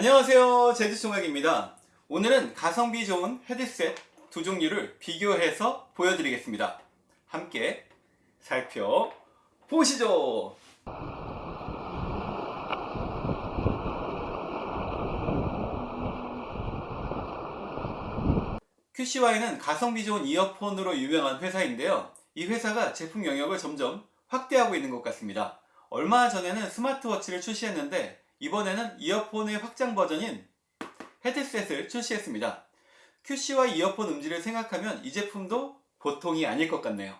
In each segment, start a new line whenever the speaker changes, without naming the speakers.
안녕하세요. 제주총각입니다. 오늘은 가성비 좋은 헤드셋 두 종류를 비교해서 보여드리겠습니다. 함께 살펴보시죠. QCY는 가성비 좋은 이어폰으로 유명한 회사인데요. 이 회사가 제품 영역을 점점 확대하고 있는 것 같습니다. 얼마 전에는 스마트워치를 출시했는데 이번에는 이어폰의 확장 버전인 헤드셋을 출시했습니다. QCY 이어폰 음질을 생각하면 이 제품도 보통이 아닐 것 같네요.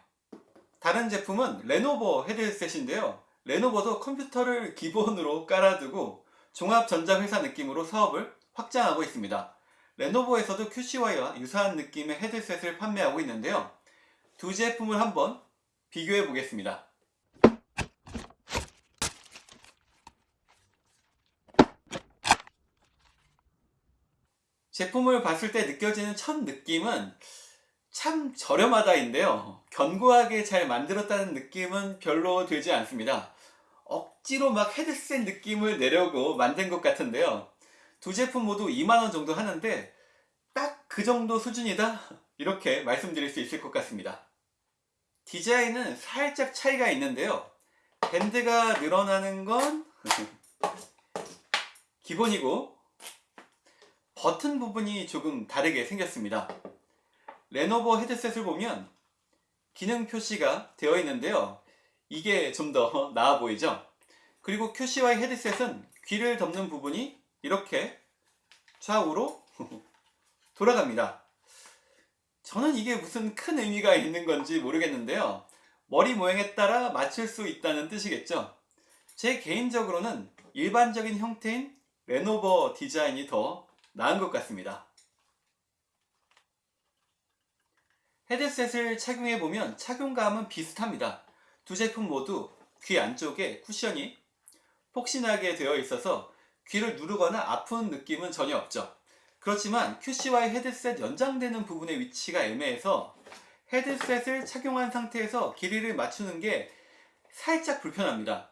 다른 제품은 레노버 헤드셋인데요. 레노버도 컴퓨터를 기본으로 깔아두고 종합전자회사 느낌으로 사업을 확장하고 있습니다. 레노버에서도 QCY와 유사한 느낌의 헤드셋을 판매하고 있는데요. 두 제품을 한번 비교해 보겠습니다. 제품을 봤을 때 느껴지는 첫 느낌은 참 저렴하다인데요. 견고하게 잘 만들었다는 느낌은 별로 들지 않습니다. 억지로 막 헤드셋 느낌을 내려고 만든 것 같은데요. 두 제품 모두 2만원 정도 하는데 딱 그 정도 수준이다? 이렇게 말씀드릴 수 있을 것 같습니다. 디자인은 살짝 차이가 있는데요. 밴드가 늘어나는 건 기본이고 버튼 부분이 조금 다르게 생겼습니다. 레노버 헤드셋을 보면 기능 표시가 되어 있는데요. 이게 좀 더 나아 보이죠? 그리고 QCY 헤드셋은 귀를 덮는 부분이 이렇게 좌우로 돌아갑니다. 저는 이게 무슨 큰 의미가 있는 건지 모르겠는데요. 머리 모양에 따라 맞출 수 있다는 뜻이겠죠. 제 개인적으로는 일반적인 형태인 레노버 디자인이 더 나은 것 같습니다. 헤드셋을 착용해보면 착용감은 비슷합니다. 두 제품 모두 귀 안쪽에 쿠션이 폭신하게 되어 있어서 귀를 누르거나 아픈 느낌은 전혀 없죠. 그렇지만 QCY 헤드셋 연장되는 부분의 위치가 애매해서 헤드셋을 착용한 상태에서 길이를 맞추는 게 살짝 불편합니다.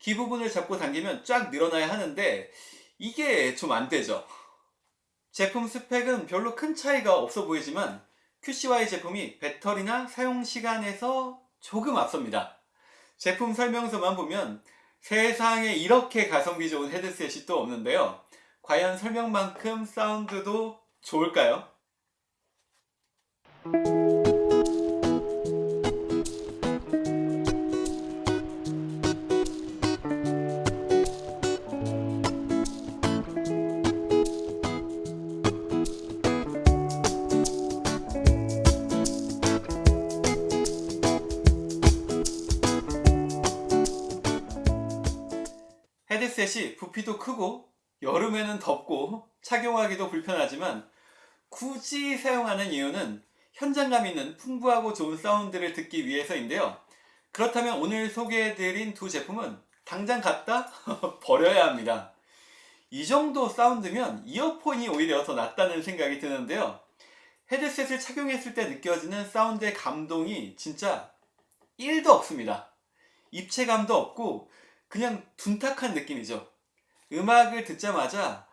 귀 부분을 잡고 당기면 쫙 늘어나야 하는데 이게 좀 안 되죠. 제품 스펙은 별로 큰 차이가 없어 보이지만 QCY 제품이 배터리나 사용시간에서 조금 앞섭니다. 제품 설명서만 보면 세상에 이렇게 가성비 좋은 헤드셋이 또 없는데요. 과연 설명만큼 사운드도 좋을까요? 헤드셋이 부피도 크고 여름에는 덥고 착용하기도 불편하지만 굳이 사용하는 이유는 현장감 있는 풍부하고 좋은 사운드를 듣기 위해서인데요. 그렇다면 오늘 소개해드린 두 제품은 당장 갖다 버려야 합니다. 이 정도 사운드면 이어폰이 오히려 더 낫다는 생각이 드는데요. 헤드셋을 착용했을 때 느껴지는 사운드의 감동이 진짜 1도 없습니다. 입체감도 없고 그냥 둔탁한 느낌이죠. 음악을 듣자마자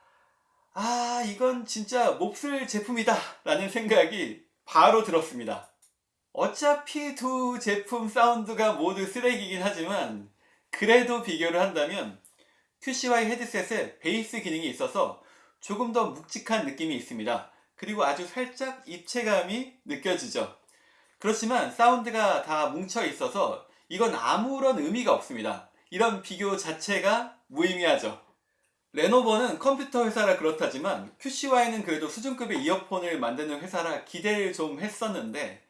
아 이건 진짜 몹쓸 제품이다 라는 생각이 바로 들었습니다. 어차피 두 제품 사운드가 모두 쓰레기긴 하지만 그래도 비교를 한다면 QCY 헤드셋에 베이스 기능이 있어서 조금 더 묵직한 느낌이 있습니다. 그리고 아주 살짝 입체감이 느껴지죠. 그렇지만 사운드가 다 뭉쳐 있어서 이건 아무런 의미가 없습니다. 이런 비교 자체가 무의미하죠. 레노버는 컴퓨터 회사라 그렇다지만 QCY는 그래도 수준급의 이어폰을 만드는 회사라 기대를 좀 했었는데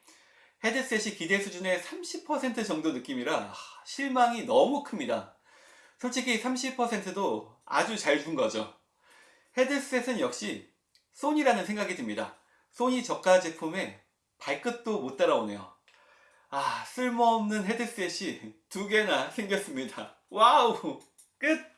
헤드셋이 기대 수준의 30% 정도 느낌이라 실망이 너무 큽니다. 솔직히 30%도 아주 잘 준 거죠. 헤드셋은 역시 소니라는 생각이 듭니다. 소니 저가 제품에 발끝도 못 따라오네요. 아 쓸모없는 헤드셋이 두 개나 생겼습니다. 와우! 끝